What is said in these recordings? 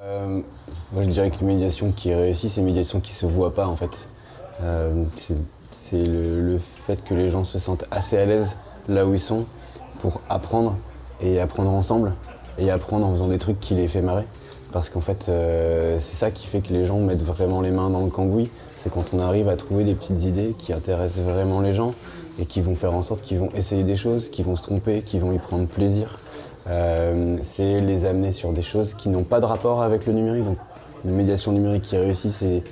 Euh, moi je dirais que médiation qui réussit, c'est une médiation qui se voit pas en fait. Euh, c'est le, le, fait que les gens se sentent assez à l'aise là où ils sont pour apprendre et apprendre ensemble et apprendre en faisant des trucs qui les fait marrer. Parce qu'en fait, euh, c'est ça qui fait que les gens mettent vraiment les mains dans le cambouis. C'est quand on arrive à trouver des petites idées qui intéressent vraiment les gens et qui vont faire en sorte qu'ils vont essayer des choses, qu'ils vont se tromper, qu'ils vont y prendre plaisir. Euh, c'est les amener sur des choses qui n'ont pas de rapport avec le numérique. Une médiation numérique qui réussit, c'est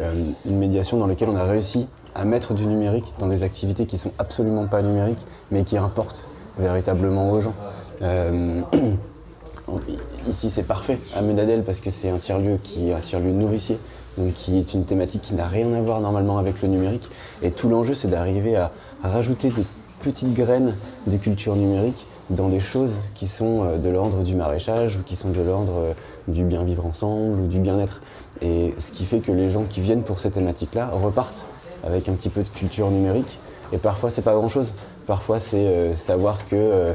euh, une médiation dans laquelle on a réussi à mettre du numérique dans des activités qui sont absolument pas numériques, mais qui importent véritablement aux gens. Euh, ici, c'est parfait à Medadel parce que c'est un tiers-lieu qui est un tiers-lieu nourricier, donc qui est une thématique qui n'a rien à voir normalement avec le numérique. Et tout l'enjeu, c'est d'arriver à, à rajouter des petites graines de culture numérique dans des choses qui sont euh, de l'ordre du maraîchage ou qui sont de l'ordre euh, du bien vivre ensemble ou du bien-être. Et ce qui fait que les gens qui viennent pour ces thématiques-là repartent avec un petit peu de culture numérique. Et parfois, c'est pas grand-chose. Parfois, c'est euh, savoir que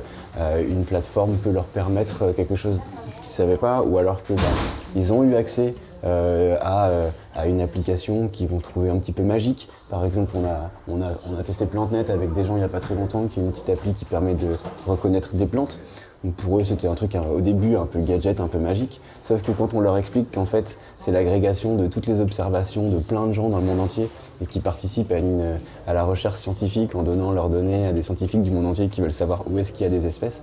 une plateforme peut leur permettre quelque chose qu'ils ne savaient pas, ou alors qu'ils ben, ont eu accès euh, à, euh, à, une application qu'ils vont trouver un petit peu magique. Par exemple, on a, on a, on a testé PlanteNet avec des gens il n'y a pas très longtemps, qui est une petite appli qui permet de reconnaître des plantes. Donc pour eux, c'était un truc au début un peu gadget, un peu magique. Sauf que quand on leur explique qu'en fait, c'est l'agrégation de toutes les observations de plein de gens dans le monde entier et qui participent à, une, à la recherche scientifique en donnant leurs données à des scientifiques du monde entier qui veulent savoir où est-ce qu'il y a des espèces,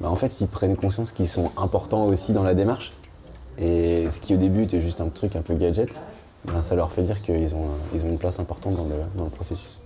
bah en fait, ils prennent conscience qu'ils sont importants aussi dans la démarche et ce qui au début était juste un truc un peu gadget, ben ça leur fait dire qu'ils ont, ils ont une place importante dans le, dans le processus.